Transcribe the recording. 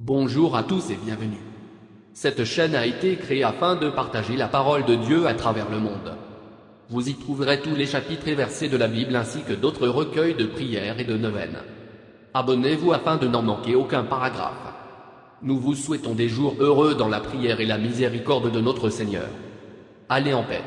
Bonjour à tous et bienvenue. Cette chaîne a été créée afin de partager la parole de Dieu à travers le monde. Vous y trouverez tous les chapitres et versets de la Bible ainsi que d'autres recueils de prières et de neuvaines. Abonnez-vous afin de n'en manquer aucun paragraphe. Nous vous souhaitons des jours heureux dans la prière et la miséricorde de notre Seigneur. Allez en paix.